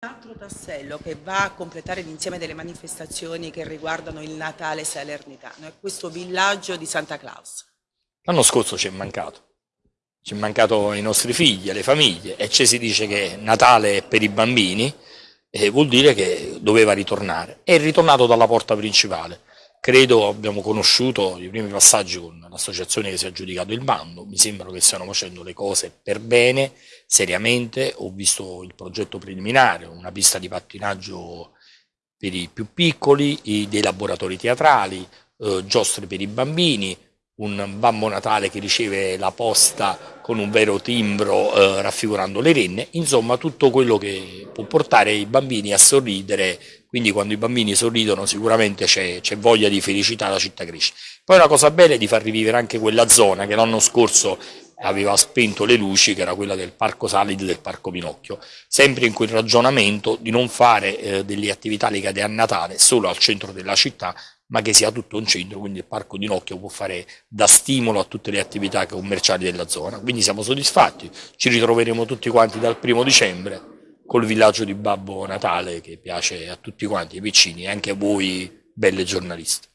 Un altro tassello che va a completare l'insieme delle manifestazioni che riguardano il Natale salernitano è questo villaggio di Santa Claus. L'anno scorso ci è mancato, ci è mancato ai nostri figli, alle famiglie e ci si dice che Natale è per i bambini e vuol dire che doveva ritornare. È ritornato dalla porta principale. Credo abbiamo conosciuto i primi passaggi con l'associazione che si è aggiudicato il bando, mi sembra che stiano facendo le cose per bene, seriamente, ho visto il progetto preliminare, una pista di pattinaggio per i più piccoli, dei laboratori teatrali, eh, giostre per i bambini, un Babbo Natale che riceve la posta con un vero timbro eh, raffigurando le renne, insomma tutto quello che può portare i bambini a sorridere, quindi quando i bambini sorridono sicuramente c'è voglia di felicità, la città cresce. Poi una cosa bella è di far rivivere anche quella zona che l'anno scorso aveva spento le luci, che era quella del Parco Salid del Parco Pinocchio, sempre in quel ragionamento di non fare eh, delle attività legate a Natale solo al centro della città, ma che sia tutto un centro, quindi il Parco di Nocchio può fare da stimolo a tutte le attività commerciali della zona. Quindi siamo soddisfatti, ci ritroveremo tutti quanti dal primo dicembre col villaggio di Babbo Natale che piace a tutti quanti, ai piccini e anche a voi belle giornaliste.